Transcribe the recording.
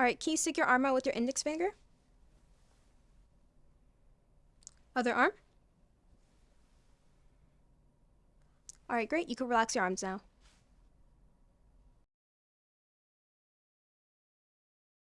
All right, can you stick your arm out with your index finger? Other arm. All right, great. You can relax your arms now.